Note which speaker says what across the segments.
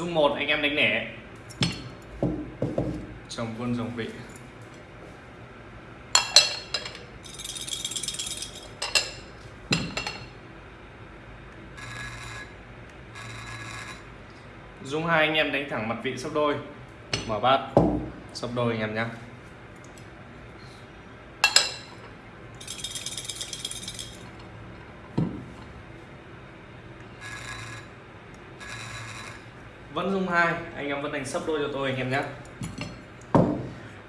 Speaker 1: dung một, anh em đánh lẻ chồng quân dòng vị. Dung hai, anh em đánh thẳng mặt vị sấp đôi. Mở bát. Sấp đôi, anh em nhé vẫn dung hai anh em vẫn đánh sấp đôi cho tôi anh em nhé.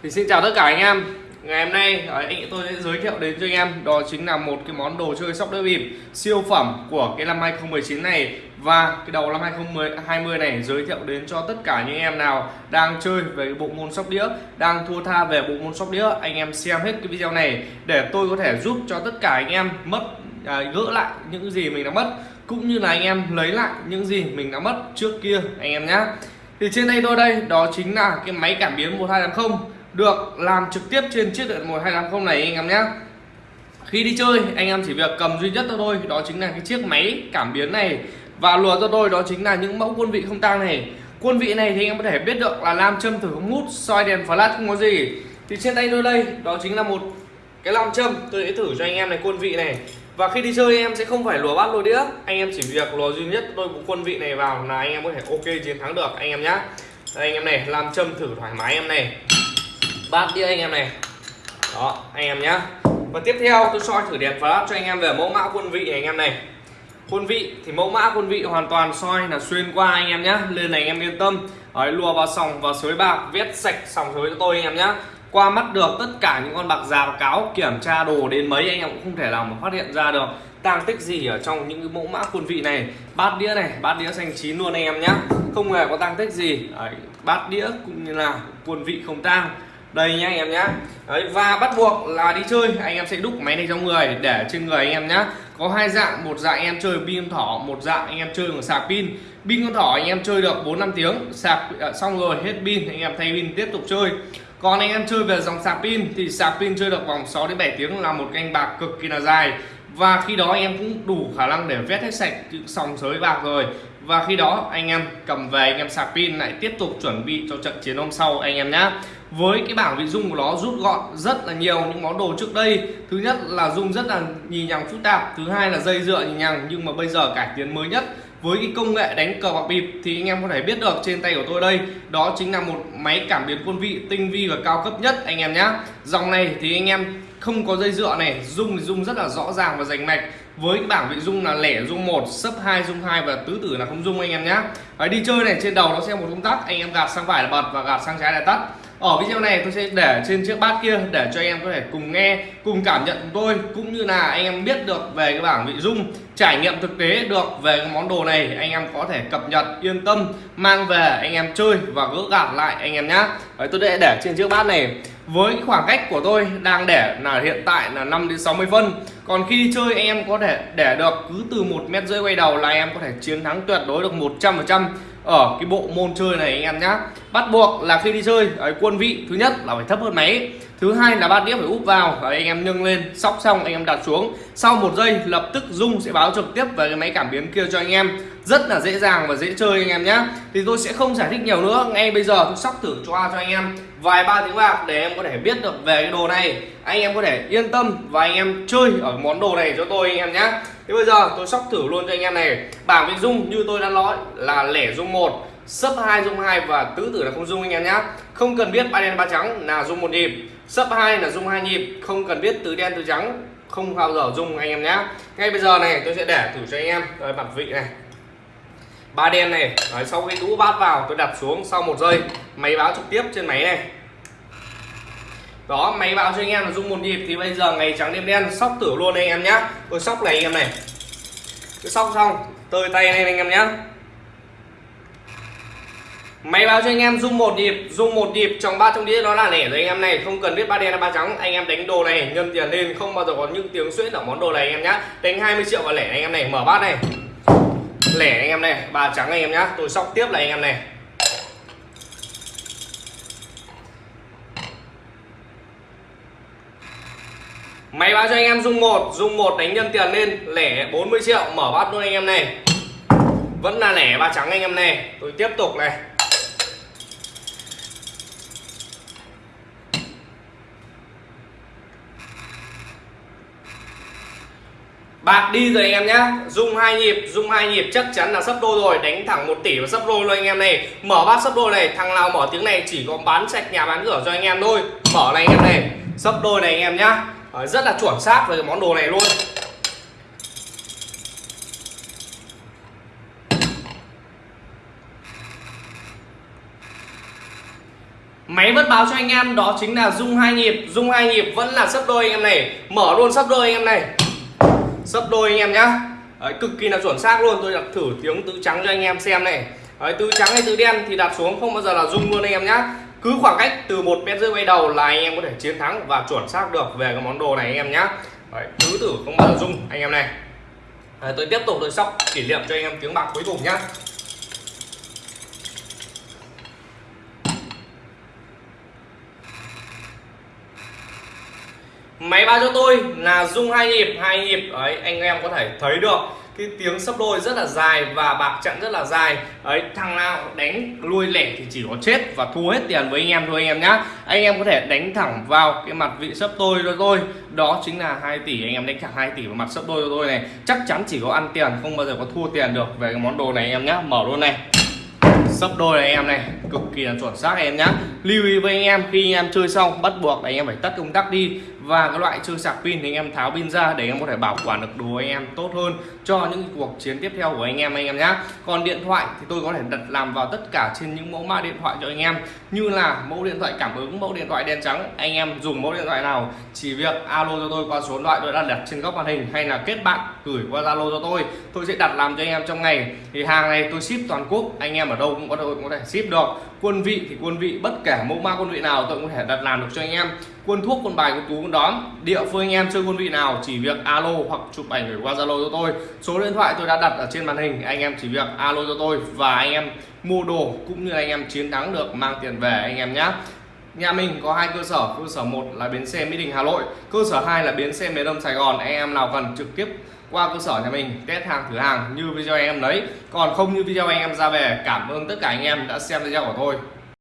Speaker 1: Thì xin chào tất cả anh em. Ngày hôm nay à, anh tôi sẽ giới thiệu đến cho anh em đó chính là một cái món đồ chơi sóc đĩa bịp siêu phẩm của cái năm 2019 này. Và cái đầu năm 2020 này giới thiệu đến cho tất cả những em nào đang chơi về cái bộ môn sóc đĩa đang thua tha về bộ môn sóc đĩa anh em xem hết cái video này để tôi có thể giúp cho tất cả anh em mất à, gỡ lại những gì mình đã mất cũng như là anh em lấy lại những gì mình đã mất trước kia, anh em nhé thì trên đây tôi đây, đó chính là cái máy cảm biến 1280 được làm trực tiếp trên chiếc điện 1280 này, anh em nhé khi đi chơi, anh em chỉ việc cầm duy nhất cho tôi đó chính là cái chiếc máy cảm biến này. Và lùa cho tôi đó chính là những mẫu quân vị không tang này. Quân vị này thì anh em có thể biết được là nam châm thử không hút soi đèn flash không có gì. Thì trên tay tôi đây, đó chính là một cái nam châm tôi sẽ thử cho anh em này, quân vị này và khi đi chơi em sẽ không phải lùa bát lùa đĩa anh em chỉ việc lùa duy nhất đôi bộ quân vị này vào là anh em có thể ok chiến thắng được anh em nhá đây anh em này làm châm thử thoải mái em này bát đĩa anh em này đó anh em nhá và tiếp theo tôi soi thử đèn flash cho anh em về mẫu mã quân vị này anh em này quân vị thì mẫu mã quân vị hoàn toàn soi là xuyên qua anh em nhá lên này anh em yên tâm Đấy, lùa vào sòng và sới bạc vét sạch sòng sới cho tôi anh em nhá qua mắt được tất cả những con bạc già và cáo kiểm tra đồ đến mấy anh em cũng không thể nào mà phát hiện ra được. Tang tích gì ở trong những cái mẫu mã quân vị này? Bát đĩa này bát đĩa xanh chín luôn anh em nhá. Không hề có tang tích gì. Đấy, bát đĩa cũng như là quân vị không tang. Đây nhá anh em nhá. Đấy, và bắt buộc là đi chơi. Anh em sẽ đúc máy này trong người để trên người anh em nhá. Có hai dạng một dạng anh em chơi pin thỏ một dạng anh em chơi bằng sạc pin. Pin con thỏ anh em chơi được 4 năm tiếng sạc ờ, xong rồi hết pin anh em thay pin tiếp tục chơi còn anh em chơi về dòng sạc pin thì sạc pin chơi được vòng 6 đến 7 tiếng là một canh bạc cực kỳ là dài. Và khi đó anh em cũng đủ khả năng để vét hết sạch sòng sới bạc rồi. Và khi đó anh em cầm về, anh em sạc pin lại tiếp tục chuẩn bị cho trận chiến hôm sau anh em nhé với cái bảng vị dung của nó rút gọn rất là nhiều những món đồ trước đây. Thứ nhất là dung rất là nhì nhằng phức tạp, thứ hai là dây dựa nhì nhằng. Nhưng mà bây giờ cải tiến mới nhất với cái công nghệ đánh cờ bạc bịp thì anh em có thể biết được trên tay của tôi đây, đó chính là một máy cảm biến quân vị tinh vi và cao cấp nhất anh em nhé dòng này thì anh em không có dây dựa này dung thì dung rất là rõ ràng và rành mạch. Với cái bảng vị dung là lẻ dung một, sấp hai dung hai và tứ tử là không dung anh em nhé đi chơi này, trên đầu nó sẽ một công tắc, anh em gạt sang phải là bật và gạt sang trái là tắt ở video này tôi sẽ để trên chiếc bát kia để cho anh em có thể cùng nghe, cùng cảm nhận của tôi, cũng như là anh em biết được về cái bảng vị dung, trải nghiệm thực tế được về cái món đồ này, anh em có thể cập nhật, yên tâm, mang về, anh em chơi và gỡ gạt lại, anh em nhé tôi sẽ để trên chiếc bát này với khoảng cách của tôi đang để là hiện tại là 5 đến 60 phân. Còn khi đi chơi em có thể để được cứ từ một mét rưỡi quay đầu là em có thể chiến thắng tuyệt đối được 100 phần trăm ở cái bộ môn chơi này anh em nhá. Bắt buộc là khi đi chơi ấy, quân vị thứ nhất là phải thấp hơn máy thứ hai là bát đĩa phải úp vào. Và anh em nâng lên, sóc xong, anh em đặt xuống. Sau một giây, lập tức dung sẽ báo trực tiếp về cái máy cảm biến kia cho anh em. Rất là dễ dàng và dễ chơi anh em nhé thì tôi sẽ không giải thích nhiều nữa. Ngay bây giờ tôi sóc thử cho cho anh em. Vài ba tiếng bạc để em có thể biết được về cái đồ này. Anh em có thể yên tâm và anh em chơi ở món đồ này cho tôi anh em nhé thì bây giờ tôi sóc thử luôn cho anh em này. Bảng vị dung như tôi đã nói là lẻ dung một, sấp hai dung hai và tứ tử là không dung anh em nhé không cần biết ba đen ba trắng là dung một nhịp sấp hai là dung hai nhịp không cần biết tứ đen tứ trắng không bao giờ dung anh em nhé ngay bây giờ này tôi sẽ để thử cho anh em. Rồi mặt vị này. Ba đen này Đấy, sau khi đũ bát vào tôi đặt xuống sau một giây. Máy báo trực tiếp trên máy này. Đó máy báo cho anh em là dung một nhịp thì bây giờ ngày trắng đêm đen sóc tử luôn anh em nhé, tôi sóc này anh em này. Tôi sóc xong tơi tay lên anh em nhé máy báo cho anh em dung một nhịp dung một nhịp trong ba trong đĩa đó là lẻ rồi anh em này không cần biết ba đen là ba trắng anh em đánh đồ này nhân tiền lên không bao giờ có những tiếng xuyễn ở món đồ này anh em nhá đánh 20 triệu và lẻ anh em này mở bát này lẻ anh em này ba trắng anh em nhá tôi sóc tiếp là anh em này máy báo cho anh em dung một dung một đánh nhân tiền lên lẻ 40 triệu mở bát luôn anh em này vẫn là lẻ ba trắng anh em này tôi tiếp tục này bạc đi rồi anh em nhá. Dung hai nhịp dung hai nhịp chắc chắn là sấp đôi rồi. Đánh thẳng một tỷ và sấp đôi luôn anh em này. Mở bát sấp đôi này. Thằng nào mở tiếng này chỉ có bán sạch nhà bán cửa cho anh em thôi. Mở này anh em này. Sấp đôi này anh em nhá. Ờ, rất là chuẩn xác về cái món đồ này luôn. Máy vẫn báo cho anh em, đó chính là dung hai nhịp. Dung hai nhịp vẫn là sấp đôi anh em này. Mở luôn sấp đôi anh em này. Sấp đôi anh em nhá. Đấy, cực kỳ là chuẩn xác luôn. Tôi đặt thử tiếng tứ trắng cho anh em xem này. Đấy, tứ trắng hay tứ đen thì đặt xuống không bao giờ là rung luôn anh em nhá. Cứ khoảng cách từ một mét rưỡi bay đầu là anh em có thể chiến thắng và chuẩn xác được về cái món đồ này anh em nhá. Đấy, tứ tử không bao giờ rung anh em này. Đấy, tôi tiếp tục tôi sóc kỷ niệm cho anh em tiếng bạc cuối cùng nhá. Máy báo cho tôi là rung hai nhịp hai nhịp. Ấy anh em có thể thấy được cái tiếng sấp đôi rất là dài và bạc trận rất là dài. Ấy thằng nào đánh lui lẻ thì chỉ có chết và thua hết tiền với anh em thôi anh em nhá. Anh em có thể đánh thẳng vào cái mặt vị sấp đôi cho tôi. Đó chính là 2 tỷ, anh em đánh thẳng 2 tỷ vào mặt sấp đôi cho tôi này. Chắc chắn chỉ có ăn tiền, không bao giờ có thua tiền được về cái món đồ này anh em nhá. Mở luôn này sấp đôi này em này, cực kỳ là chuẩn xác em nhá. Lưu ý với anh em, khi anh em chơi xong, bắt buộc anh em phải tắt công tắc đi. Và cái loại chơi sạc pin thì anh em tháo pin ra để anh em có thể bảo quản được đồ anh em tốt hơn cho những cuộc chiến tiếp theo của anh em anh em nhá. Còn điện thoại thì tôi có thể đặt làm vào tất cả trên những mẫu mã điện thoại cho anh em. Như là mẫu điện thoại cảm ứng, mẫu điện thoại đen trắng, anh em dùng mẫu điện thoại nào chỉ việc alo cho tôi qua số điện thoại tôi đã đặt trên góc màn hình hay là kết bạn gửi qua zalo cho tôi. Tôi sẽ đặt làm cho anh em trong ngày. Thì hàng này tôi ship toàn quốc, anh em ở đâu cũng có thể, có thể ship được. Quân vị thì quân vị bất kể mẫu mã quân vị nào tôi cũng có thể đặt làm được cho anh em. Quân thuốc quân bài quân tú quân đón địa phương anh em chơi quân vị nào chỉ việc alo hoặc chụp ảnh gửi qua zalo cho tôi. Số điện thoại tôi đã đặt ở trên màn hình anh em chỉ việc alo cho tôi và anh em mua đồ cũng như anh em chiến thắng được mang tiền về anh em nhé nhà mình có hai cơ sở. Cơ sở một là bến xe mỹ đình, hà nội. Cơ sở 2 là bến xe miền đông sài gòn. Anh em nào cần trực tiếp qua cơ sở nhà mình, test hàng, thử hàng như video anh em lấy còn không như video anh em ra về, cảm ơn tất cả anh em đã xem video của tôi.